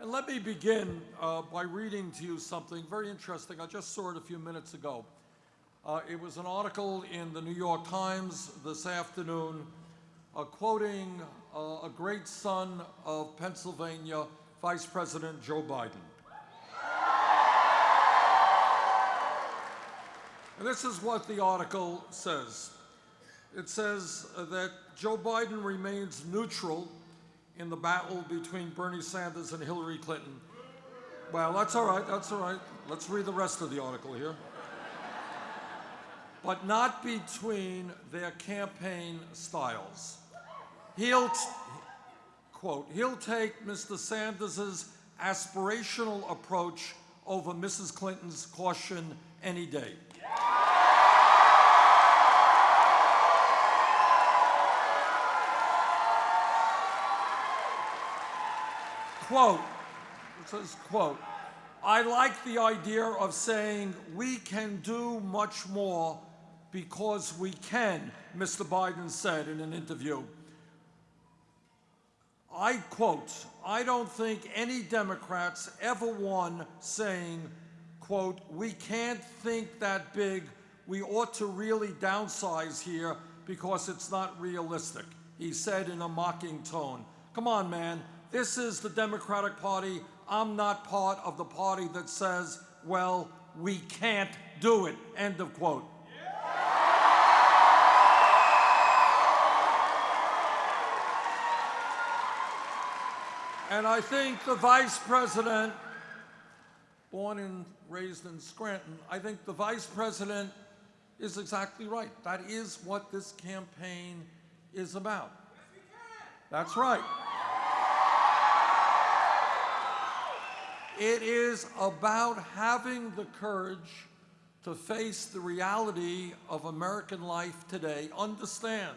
And let me begin uh, by reading to you something very interesting. I just saw it a few minutes ago. Uh, it was an article in the New York Times this afternoon uh, quoting uh, a great son of Pennsylvania, Vice President Joe Biden. And this is what the article says. It says that Joe Biden remains neutral in the battle between Bernie Sanders and Hillary Clinton. Well, that's all right, that's all right. Let's read the rest of the article here. But not between their campaign styles. He'll, quote, he'll take Mr. Sanders's aspirational approach over Mrs. Clinton's caution any day. Quote, it says, quote, I like the idea of saying we can do much more because we can, Mr. Biden said in an interview. I quote, I don't think any Democrats ever won saying, quote, we can't think that big, we ought to really downsize here because it's not realistic, he said in a mocking tone. Come on, man, this is the Democratic Party. I'm not part of the party that says, well, we can't do it, end of quote. And I think the vice president, born and raised in Scranton, I think the vice president is exactly right. That is what this campaign is about. That's right. It is about having the courage to face the reality of American life today. Understand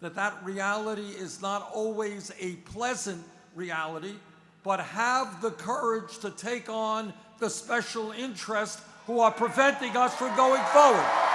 that that reality is not always a pleasant reality, but have the courage to take on the special interest who are preventing us from going forward.